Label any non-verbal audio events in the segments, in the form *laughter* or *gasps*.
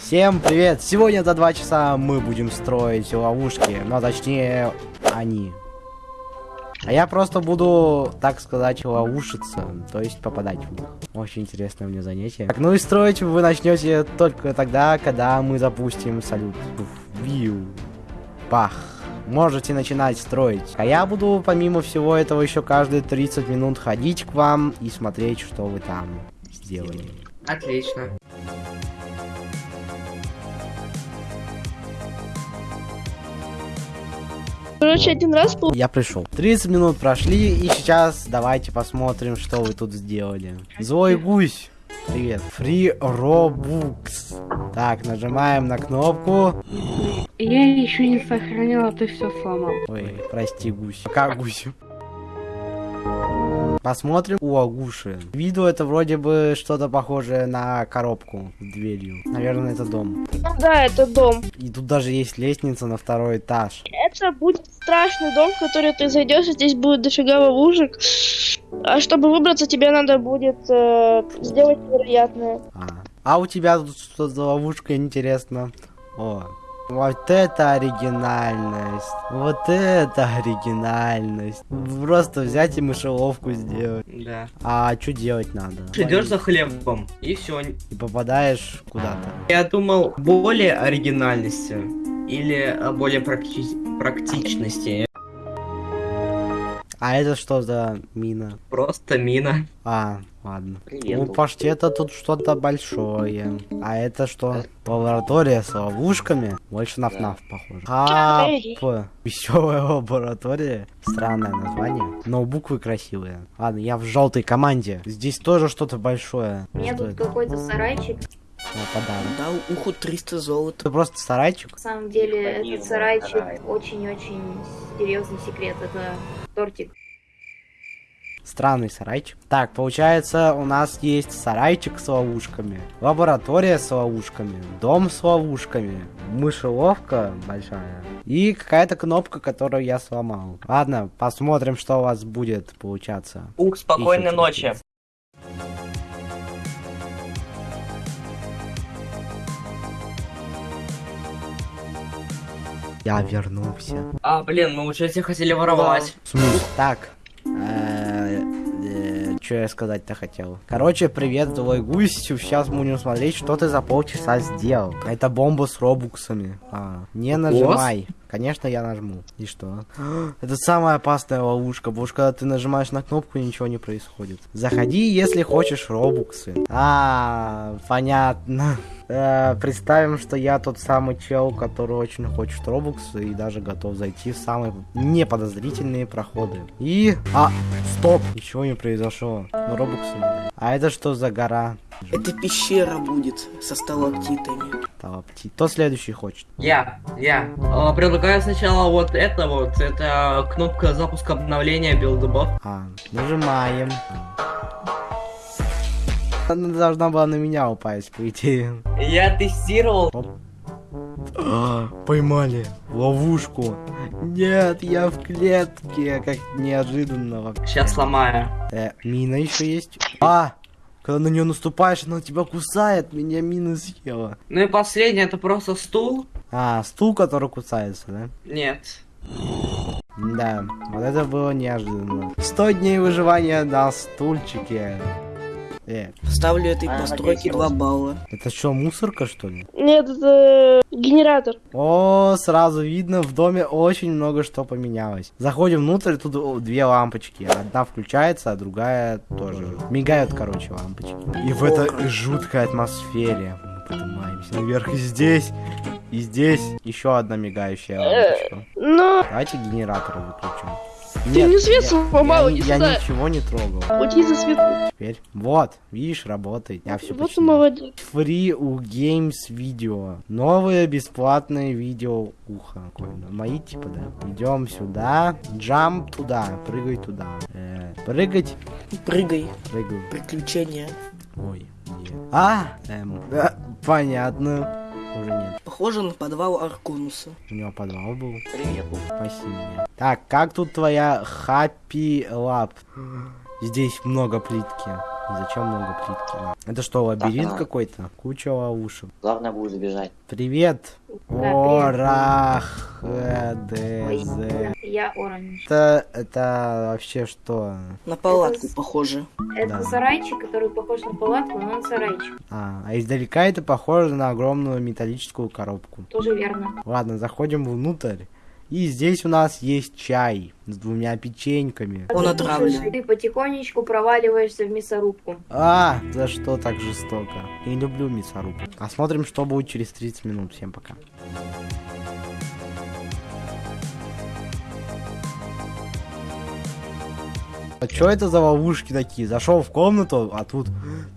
Всем привет! Сегодня за два часа мы будем строить ловушки, но точнее они. А я просто буду, так сказать, ловушиться, то есть попадать в них. Очень интересное мне занятие. Так, ну и строить вы начнете только тогда, когда мы запустим салют. Вью. Пах. Можете начинать строить. А я буду, помимо всего этого, еще каждые 30 минут ходить к вам и смотреть, что вы там сделали. Отлично. Короче, один раз пол... Я пришел. 30 минут прошли, и сейчас давайте посмотрим, что вы тут сделали. Злой гусь. Привет. Free Robux. Так, нажимаем на кнопку. Я еще не сохранил, а ты все сломал. Ой, прости, гусь. Как гусь? Посмотрим у Агуши. Виду это вроде бы что-то похожее на коробку с дверью. Наверное, это дом. Да, это дом. И тут даже есть лестница на второй этаж. Это будет страшный дом, в который ты зайдешь, и здесь будет дофига ловушек. А чтобы выбраться, тебе надо будет э, сделать невероятное. А. а у тебя тут что за ловушка, интересно? О, вот это оригинальность. Вот это оригинальность. Просто взять и мышеловку сделать. Да. А что делать надо? Идешь за хлебом, и все. И попадаешь куда-то. Я думал, более оригинальности или э, более практи- практичности. А это что за мина? Просто мина. А, ладно. Привет. Ну, паштета тут что-то большое. А это что? Лаборатория с ловушками? Больше на ФНАФ похоже. Хап. Веселая лаборатория. Странное название. Но буквы красивые. Ладно, я в желтой команде. Здесь тоже что-то большое. У меня Что тут это? какой-то сарайчик. О, подарок. Дал уху 300 золота. Это просто сарайчик? На самом деле, этот сарайчик очень-очень серьезный секрет. Это тортик. Странный сарайчик. Так, получается, у нас есть сарайчик с ловушками, лаборатория с ловушками, дом с ловушками, мышеловка большая и какая-то кнопка, которую я сломал. Ладно, посмотрим, что у вас будет получаться. Ух, спокойной Ищите. ночи. Я вернулся. А, блин, мы уже все хотели воровать. В смысле? Так. Что я сказать-то хотел? Короче, привет, твой гусь. Сейчас будем смотреть, что ты за полчаса сделал. Это бомба с робуксами. А, не нажимай. Конечно, я нажму. И что? *gasps* Это самая опасная ловушка, потому что когда ты нажимаешь на кнопку, ничего не происходит. Заходи, если хочешь робуксы. А, понятно. Э, представим, что я тот самый чел, который очень хочет робуксы и даже готов зайти в самые неподозрительные проходы. И... А, стоп! Ничего не произошло. Робуксы. А это что за гора? Это пещера будет со сталактитами. Талапти. Кто следующий хочет? Я, я. Э, Предлагаю сначала вот это вот. Это кнопка запуска обновления билдбот. А, нажимаем. Она должна была на меня упасть, по идее. Я тестировал. А, поймали. Ловушку. Нет, я в клетке. Как неожиданно. вообще. Сейчас сломаю. Э, мина еще есть. А! Когда на нее наступаешь, она тебя кусает. Меня мина съела. Ну и последнее, это просто стул. А, стул, который кусается, да? Нет. Да, вот это было неожиданно. 100 дней выживания на стульчике. Э, Ставлю этой постройке 2 балла. это что, мусорка, что ли? Нет, это генератор. О, сразу видно, в доме очень много что поменялось. Заходим внутрь, тут о, две лампочки. Одна включается, а другая тоже. Мигают, короче, лампочки. И в этой жуткой атмосфере поднимаемся наверх. И здесь, и здесь еще одна мигающая лампочка. Но Давайте генератор выключим. Ты мне свет я- сломал, я, иди я сюда. ничего не трогал. уйди за свет. Теперь, вот, видишь, работает. Я все Вот и молодец. Free у Games видео. Новые бесплатные видео ухо. Мои типа, да. Идем сюда. Джамп туда. Прыгай туда. Э, прыгать. Прыгай. Прыгаю. Приключения. Ой. А, эм, э, понятно. Уже нет. Похоже на подвал Арконуса. У него подвал был. Привет. Спаси меня. Так, как тут твоя Happy Lab? Здесь много плитки. И зачем много плитки? Это что, лабиринт какой-то? Куча ловушек. Главное будет забежать. Привет! Орах, ДЗ. Я оранж. Это, это вообще что? На палатку Это похоже. Это Да. сарайчик, который похож на палатку, но он сарайчик. А, а издалека это похоже на огромную металлическую коробку. Тоже верно. Ладно, заходим внутрь. И здесь у нас есть чай с двумя печеньками. Он Ты отравлен. Ты потихонечку проваливаешься в мясорубку. А, за что так жестоко? Не люблю мясорубку. Посмотрим, что будет через 30 минут. Всем пока. А что это за ловушки такие? Зашел в комнату, а тут,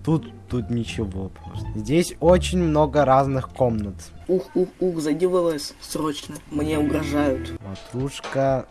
тут, тут ничего просто. Здесь очень много разных комнат. Ух, ух, ух, зайди в ЛС, срочно. Мне угрожают. Ватрушка.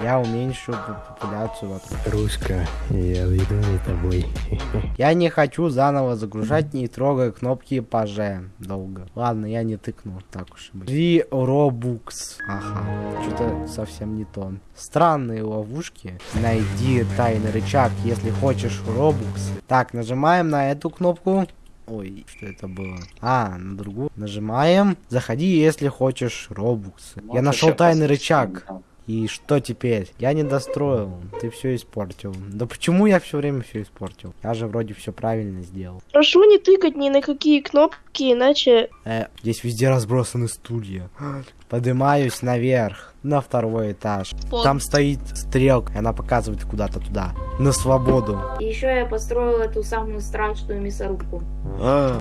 Я уменьшу популяцию ватрушки. Рушка, я за тобой. *laughs* Я не хочу заново загружать, не трогая кнопки паже долго. Ладно, я не тыкну, так уж и быть. Три робукс. Ага, что-то совсем не то. Странные ловушки. Найди тайный рычаг, если хочешь робукс. Так, нажимаем на эту кнопку. Ой, что это было? А, на другую. Нажимаем. Заходи, если хочешь робуксы. Я нашел тайный рычаг. там. И что теперь? Я не достроил. Ты все испортил. Да почему я все время все испортил? Я же вроде все правильно сделал. Прошу не тыкать ни на какие кнопки, иначе... Э, здесь везде разбросаны стулья. Поднимаюсь наверх, на второй этаж. Там стоит стрелка, и она показывает куда-то туда. На свободу. И еще я построил эту самую страшную мясорубку. А,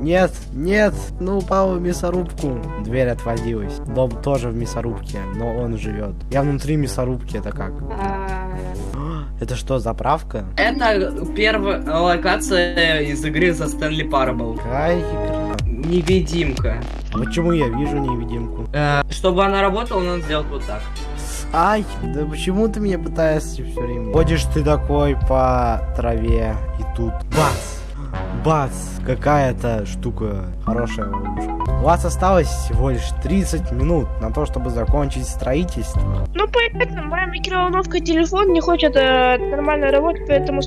Нет, нет, ну упал в мясорубку. Дверь отвалилась. Дом тоже в мясорубке, но он живет. Я внутри мясорубки, это как? А, *gasps* Это что, заправка? Это первая локация из игры за Стэнли Парабл. Какая игра? Невидимка. А Почему я вижу невидимку? Э, чтобы она работала, надо сделать вот так. Ай, да почему ты меня пытаешься все время? Ходишь ты такой по траве, и тут бац! Бац! Какая-то штука хорошая ловушка. У вас осталось всего лишь 30 минут на то, чтобы закончить строительство. Ну, поэтому моя микроволновка телефон не хочет э, нормально работать, поэтому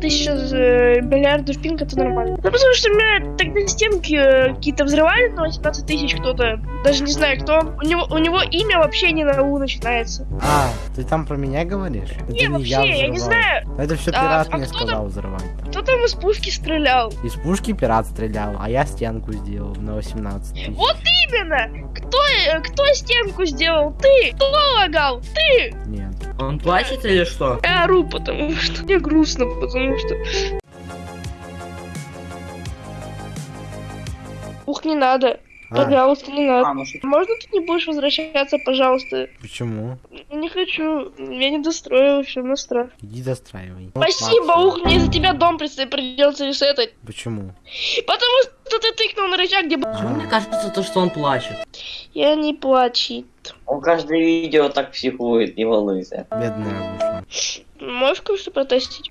тысяча э, миллиардов пинг это нормально. Ну, потому что у меня тогда стенки э, какие-то взрывали на 18 тысяч кто-то, даже не знаю кто. У него, у него имя вообще не на У начинается. А, ты там про меня говоришь? Это Не, вообще, я не взрывал. знаю. Это все А, пират а мне там- сказал взрывать. Кто там из пушки стрелял? Из пушки пират стрелял, а я стенку сделал на 18 тысяч. Вот именно! Кто, э, кто стенку сделал? Ты! Кто лагал? Ты! Нет. Он плачет или что? Я ору, потому что мне грустно, потому что... Ух, не надо. А, Пожалуйста, не надо. А, ну что Можно ты не будешь возвращаться, пожалуйста? почему? Не хочу. Я не достроила все на страх. Иди достраивай. Спасибо, Максимум. ух, мне за тебя дом предстоит придется ресетать. Почему? Потому что ты тыкнул на рычаг, где... Почему мне кажется, то, что он плачет? Я не плачет. Он каждое видео так психует, не волнуйся. Бедная душа. Можешь кое-что протестить?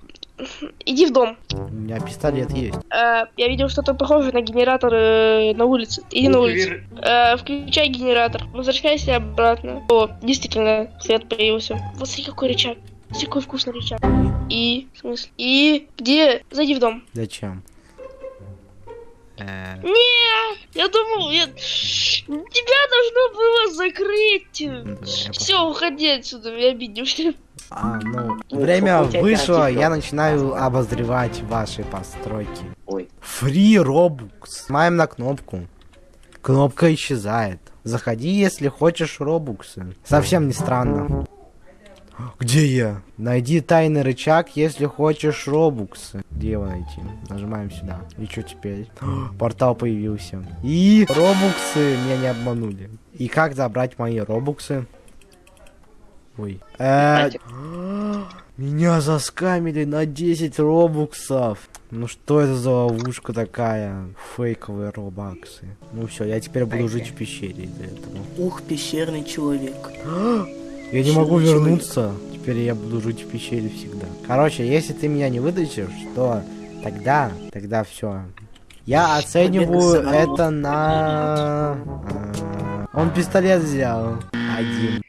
Иди в дом. У меня пистолет есть. Э, я видел что-то похожее на генератор э, на улице. Иди на улицу. Э, включай генератор. Возвращайся обратно. О, действительно, свет появился. Вот смотри, какой рычаг. Смотри, какой вкусный рычаг. И, в смысле? И, где? Зайди в дом. Зачем? Э, Не, я думал, я... тебя должно было закрыть. Все, уходи отсюда, я обиделся. А, ну, Ну, время вышло, я начинаю обозревать ваши постройки. Ой. Free Robux. Нажимаем на кнопку. Кнопка исчезает. Заходи, если хочешь робуксы. Совсем не странно. Где я? Найди тайный рычаг, если хочешь робуксы. Где его найти? Нажимаем сюда. И что теперь? *gasps* Портал появился. И робуксы меня не обманули. И как забрать мои робуксы? Ой. Э, *gasps* меня заскамили на 10 робуксов. Ну что это за ловушка такая? Фейковые робаксы. Ну все, я теперь буду жить в пещере из-за этого. Ух, пещерный человек. *gasps* Я не могу вернуться. Теперь я буду жить в пещере всегда. Короче, если ты меня не вытащишь, то тогда, тогда все. Я оцениваю это на... а, Он пистолет взял. Один.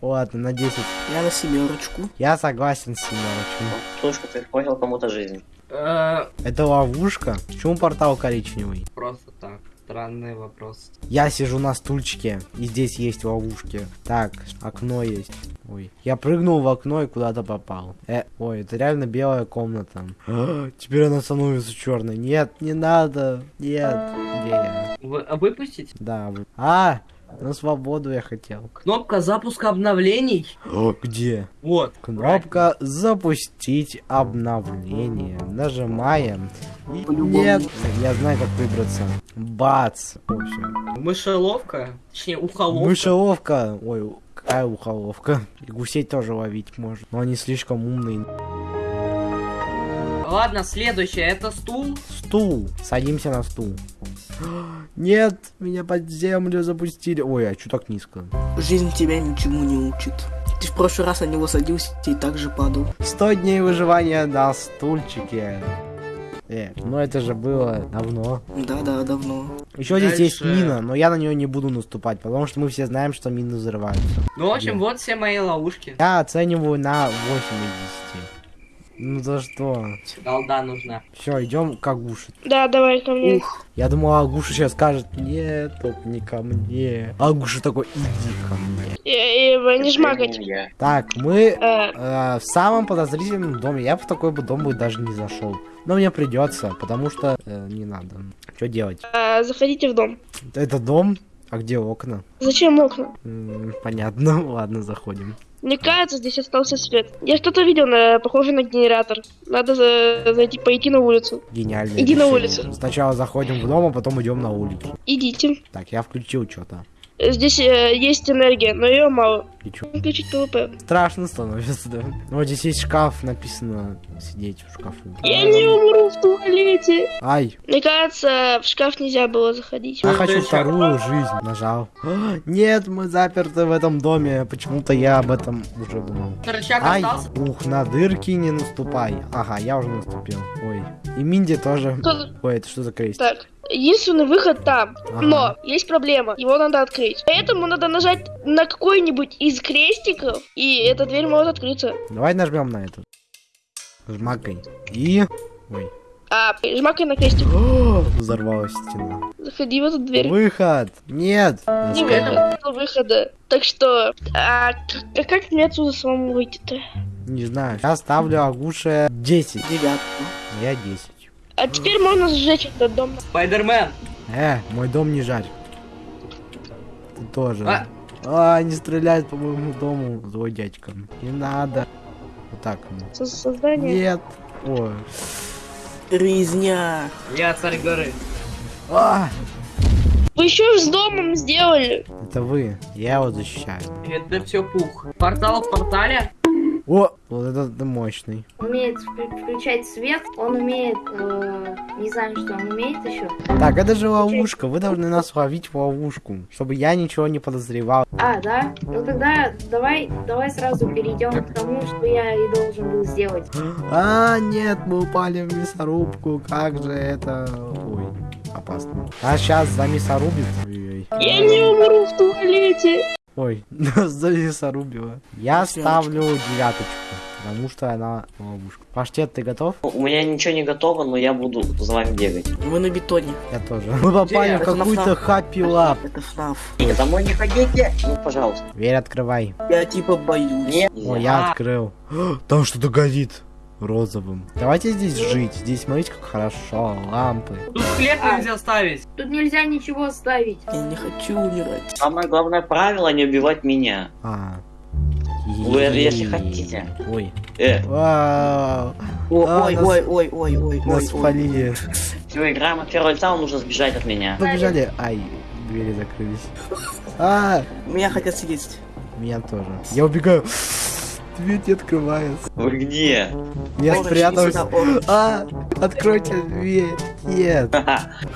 Ладно, на 10. Я на семерочку. Я согласен с семерочкой. Слушай, ты испортил кому-то жизнь. Э, Это ловушка? Почему портал коричневый? Просто так. Странный вопрос. Я сижу на стульчике, и здесь есть ловушки. Так, окно есть. Ой, я прыгнул в окно и куда-то попал. Э, ой, это реально белая комната. А, Теперь она становится черной. Нет, не надо. Нет. Где я? Вы, а выпустить? Да. вы- А, на свободу я хотел. Кнопка запуска обновлений. О, где? Вот. Кнопка запустить обновление. Нажимаем. И нет, я знаю, как выбраться. Бац. О, всё. Мышеловка. Точнее, ухоловка. Мышеловка. Ой, какая ухоловка. И гусей тоже ловить можно. Но они слишком умные. Ладно, следующее. Это стул. Стул. Садимся на стул. Нет, меня под землю запустили. Ой, а что так низко? Жизнь тебя ничему не учит. Ты в прошлый раз на него садился и так же падал. 100 дней выживания на стульчике. Э, ну это же было давно. Да-да, давно. Еще здесь есть мина, но я на нее не буду наступать, потому что мы все знаем, что мины взрываются. Ну, в общем, вот все мои ловушки. Я оцениваю на 8 из 10. Ну за что? Голда нужна. Все, идем к Агуше. Да, давай ко мне. Ух, Я думал, Агуша сейчас скажет, нет, только не ко мне. Агуша такой, иди ко мне. И, и, не жмакать. Я. Так, мы Э, э, в самом подозрительном доме. Я в такой бы дом бы даже не зашел. Но мне придется, потому что э, не надо. Что делать? э, заходите в дом. Это дом? А где окна? Зачем окна? М, понятно, *laughs* ладно, заходим. Мне кажется, здесь остался свет. Я что-то видел, на, похоже на генератор. Надо за- зайти, пойти на улицу. Гениально. Иди на улицу. Сначала заходим в дом, а потом идем на улицу. Идите. Так, я включил что-то. Здесь э, есть энергия, но ее мало. И чё? Включить ПВП. Страшно становится, да. Ну, вот здесь есть шкаф, написано сидеть в шкафу. Я не умру в туалете. Ай, Мне кажется, в шкаф нельзя было заходить. я хочу вторую жизнь. Нажал. А, Нет, мы заперты в этом доме. Почему-то я об этом уже думал. Рычаг Ай, остался. ух, на дырки не наступай. Ага, я уже наступил. Ой. И Минди тоже. Кто- Ой, это что за крестик? Так, единственный выход там. Ага. Но есть проблема. Его надо открыть. Поэтому надо нажать на какой-нибудь из крестиков, и эта дверь может открыться. Давай нажмем на эту. Жмакай. И... Ой. А, жмакай на крестик. *gasps* Взорвалась стена. Заходи в эту дверь. Выход! Нет! Не выход, выхода. Так что, а, а как мне отсюда самому выйти-то? Не знаю. Я ставлю Агуше 10. девятку. Я 10. А теперь можно сжечь этот дом. Спайдермен. Э, мой дом не жарь. Ты тоже. А. А, не стреляет по моему дому, злой дядька. Не надо. Вот так. Со- Создание. Нет. Ой. Резня. Я царь горы. А, Вы еще с домом сделали. это вы. Я его защищаю. Это все пух. Портал в портале. О, вот этот мощный. Умеет вклю- включать свет, он умеет, э, не знаю, что он умеет еще. Так, это же ловушка. Вы должны нас ловить в ловушку, чтобы я ничего не подозревал. А, да? Ну тогда давай, давай сразу перейдем к тому, что я и должен был сделать. А, нет, мы упали в мясорубку. Как же это... Ой, опасно. А сейчас за мясорубит. Я не умру в туалете. Ой, нас за мясорубило. Я ставлю девяточку, потому что она ловушка. Паштет, ты готов? У меня ничего не готово, но я буду за вами бегать. Вы на бетоне. Я тоже. Мы попали в какую-то фнaf. хаппи лап. Это ФНАФ. Домой не ходите. Ну, пожалуйста. Дверь открывай. Я типа боюсь. Нет. О, я открыл. *gasps* Там что-то горит розовым. Давайте здесь жить. Здесь смотрите, как хорошо. Лампы. Тут хлеб А. нельзя ставить. Тут нельзя ничего ставить. Я не хочу умирать. Самое главное правило не убивать меня. А. Вы, если хотите. Ой. Э, Вау. О, А, ой, нас- ой, ой, ой, ой, ой, Нас ой. спалили. все, играем от первого лица, нужно сбежать от меня. Побежали. Ай, двери закрылись. А, Меня хотят съесть. меня тоже. Я убегаю. Дверь не открывается. Вы где? Я спрятался. А, откройте дверь. Нет.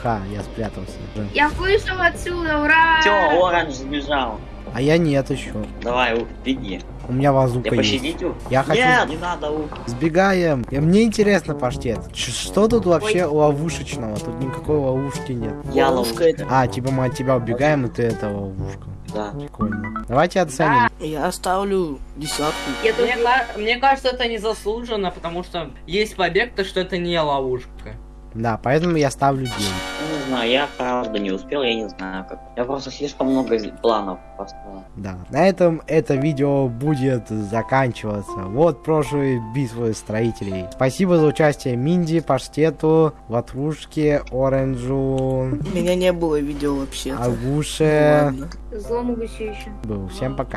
Ха, я спрятался. Я вышел отсюда, ура! Все, оранж сбежал. А я нет еще. Давай, Ух, беги. У меня базука Я есть. Ух? Я хочу... Нет, не надо, Ух. Сбегаем. И мне интересно, паштет. Что тут вообще ловушечного? Тут никакой ловушки нет. Я Ловушка ловушка. это. А, типа мы от тебя убегаем, и ты это ловушка. Да. Прикольно. Давайте оценим. Я ставлю десятку. Я Мне, тоже... мне кажется, это незаслуженно, потому что есть побег, то что это не ловушка. Да, поэтому я ставлю 9. Ну, Не знаю, я правда не успел, я не знаю как. Я просто слишком много планов поставил. Да, на этом это видео будет заканчиваться. Вот прошлые битвы строителей. Спасибо за участие Минди, Паштету, Ватрушке, Оранжу, Меня не было видео вообще. Агуше. Ладно. Злому еще. Был. Всем пока.